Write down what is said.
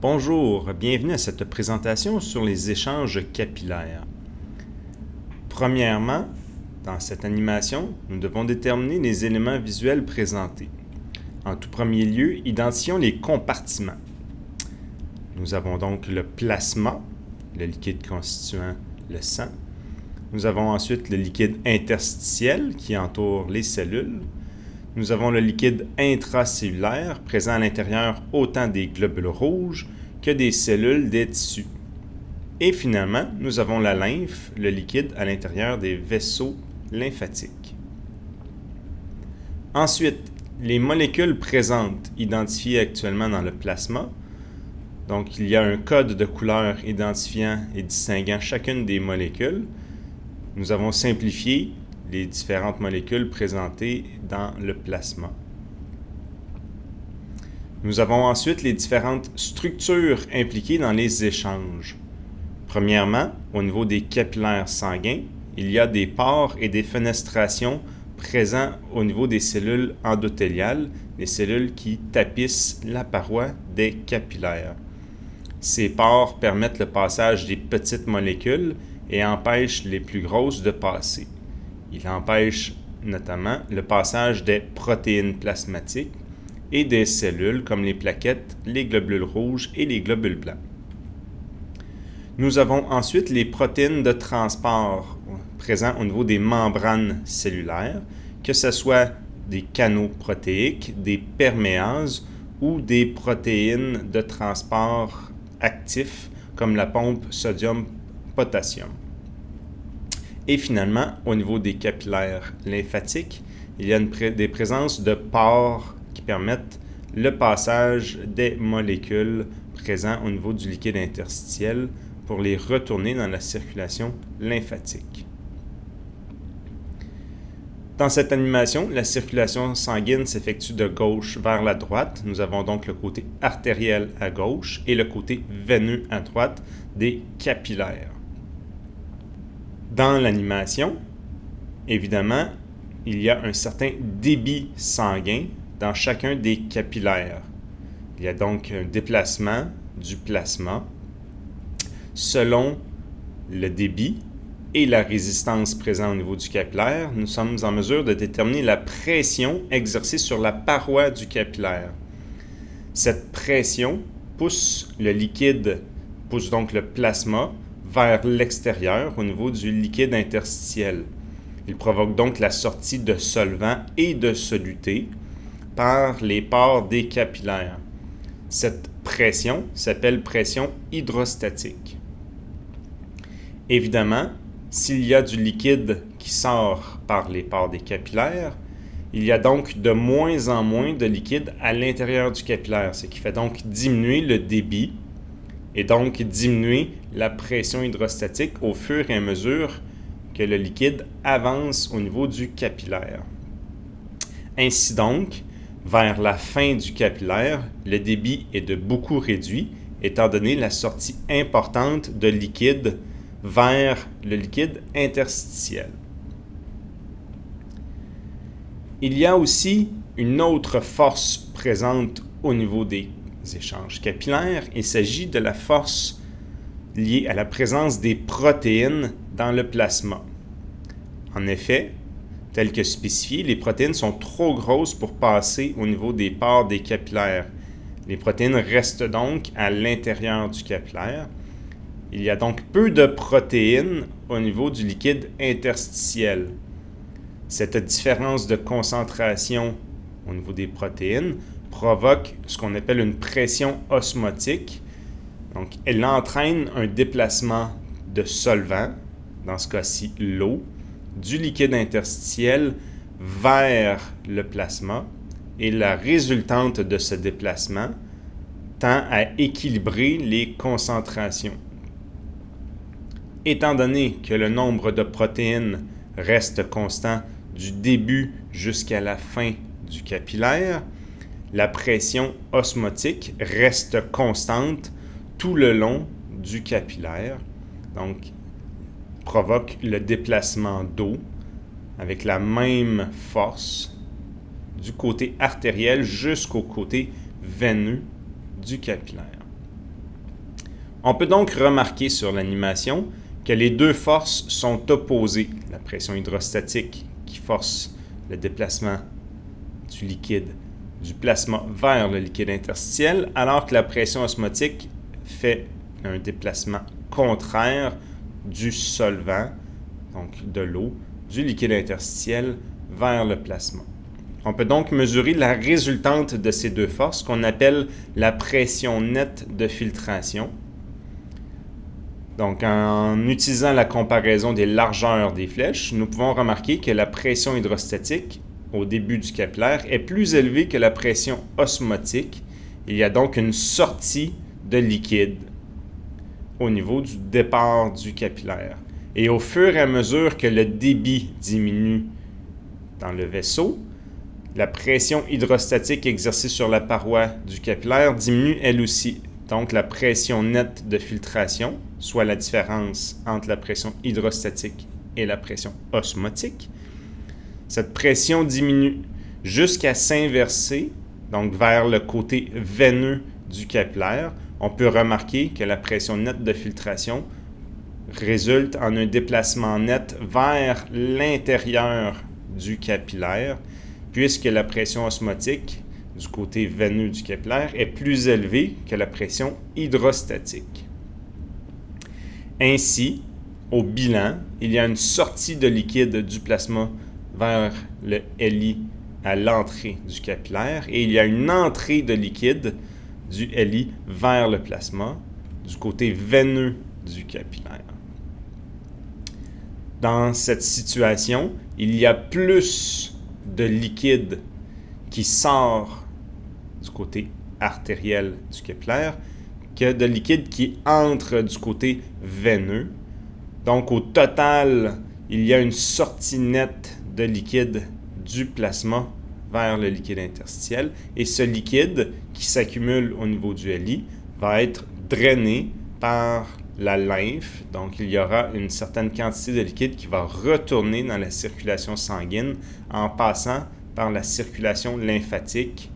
Bonjour, bienvenue à cette présentation sur les échanges capillaires. Premièrement, dans cette animation, nous devons déterminer les éléments visuels présentés. En tout premier lieu, identifions les compartiments. Nous avons donc le plasma, le liquide constituant le sang. Nous avons ensuite le liquide interstitiel qui entoure les cellules. Nous avons le liquide intracellulaire présent à l'intérieur autant des globules rouges que des cellules des tissus. Et finalement, nous avons la lymphe, le liquide à l'intérieur des vaisseaux lymphatiques. Ensuite, les molécules présentes identifiées actuellement dans le plasma. Donc, il y a un code de couleur identifiant et distinguant chacune des molécules. Nous avons simplifié les différentes molécules présentées dans le plasma. Nous avons ensuite les différentes structures impliquées dans les échanges. Premièrement, au niveau des capillaires sanguins, il y a des pores et des fenestrations présents au niveau des cellules endothéliales, les cellules qui tapissent la paroi des capillaires. Ces pores permettent le passage des petites molécules et empêchent les plus grosses de passer. Il empêche notamment le passage des protéines plasmatiques et des cellules comme les plaquettes, les globules rouges et les globules blancs. Nous avons ensuite les protéines de transport présents au niveau des membranes cellulaires, que ce soit des canaux protéiques, des perméases ou des protéines de transport actifs comme la pompe sodium-potassium. Et finalement, au niveau des capillaires lymphatiques, il y a des présences de pores qui permettent le passage des molécules présentes au niveau du liquide interstitiel pour les retourner dans la circulation lymphatique. Dans cette animation, la circulation sanguine s'effectue de gauche vers la droite. Nous avons donc le côté artériel à gauche et le côté veineux à droite des capillaires. Dans l'animation, évidemment, il y a un certain débit sanguin dans chacun des capillaires. Il y a donc un déplacement du plasma selon le débit et la résistance présente au niveau du capillaire, nous sommes en mesure de déterminer la pression exercée sur la paroi du capillaire. Cette pression pousse le liquide, pousse donc le plasma vers l'extérieur au niveau du liquide interstitiel. Il provoque donc la sortie de solvants et de solutés par les pores des capillaires. Cette pression s'appelle pression hydrostatique. Évidemment, s'il y a du liquide qui sort par les pores des capillaires, il y a donc de moins en moins de liquide à l'intérieur du capillaire, ce qui fait donc diminuer le débit et donc diminuer la pression hydrostatique au fur et à mesure que le liquide avance au niveau du capillaire. Ainsi donc, vers la fin du capillaire, le débit est de beaucoup réduit, étant donné la sortie importante de liquide vers le liquide interstitiel. Il y a aussi une autre force présente au niveau des échanges capillaires. Il s'agit de la force liée à la présence des protéines dans le plasma. En effet, tel que spécifié, les protéines sont trop grosses pour passer au niveau des pores des capillaires. Les protéines restent donc à l'intérieur du capillaire il y a donc peu de protéines au niveau du liquide interstitiel. Cette différence de concentration au niveau des protéines provoque ce qu'on appelle une pression osmotique. Donc, elle entraîne un déplacement de solvant, dans ce cas-ci l'eau, du liquide interstitiel vers le plasma et la résultante de ce déplacement tend à équilibrer les concentrations. Étant donné que le nombre de protéines reste constant du début jusqu'à la fin du capillaire, la pression osmotique reste constante tout le long du capillaire, donc provoque le déplacement d'eau avec la même force du côté artériel jusqu'au côté veineux du capillaire. On peut donc remarquer sur l'animation que les deux forces sont opposées. La pression hydrostatique qui force le déplacement du liquide du plasma vers le liquide interstitiel, alors que la pression osmotique fait un déplacement contraire du solvant, donc de l'eau, du liquide interstitiel vers le plasma. On peut donc mesurer la résultante de ces deux forces qu'on appelle la pression nette de filtration. Donc, en utilisant la comparaison des largeurs des flèches, nous pouvons remarquer que la pression hydrostatique au début du capillaire est plus élevée que la pression osmotique. Il y a donc une sortie de liquide au niveau du départ du capillaire. Et au fur et à mesure que le débit diminue dans le vaisseau, la pression hydrostatique exercée sur la paroi du capillaire diminue elle aussi. Donc la pression nette de filtration, soit la différence entre la pression hydrostatique et la pression osmotique, cette pression diminue jusqu'à s'inverser, donc vers le côté veineux du capillaire. On peut remarquer que la pression nette de filtration résulte en un déplacement net vers l'intérieur du capillaire, puisque la pression osmotique du côté veineux du capillaire est plus élevée que la pression hydrostatique. Ainsi, au bilan, il y a une sortie de liquide du plasma vers le LI à l'entrée du capillaire et il y a une entrée de liquide du LI vers le plasma du côté veineux du capillaire. Dans cette situation, il y a plus de liquide qui sort du côté artériel du capillaire que de liquide qui entre du côté veineux. Donc au total, il y a une sortie nette de liquide du plasma vers le liquide interstitiel. Et ce liquide qui s'accumule au niveau du LI va être drainé par la lymphe. Donc, il y aura une certaine quantité de liquide qui va retourner dans la circulation sanguine en passant par la circulation lymphatique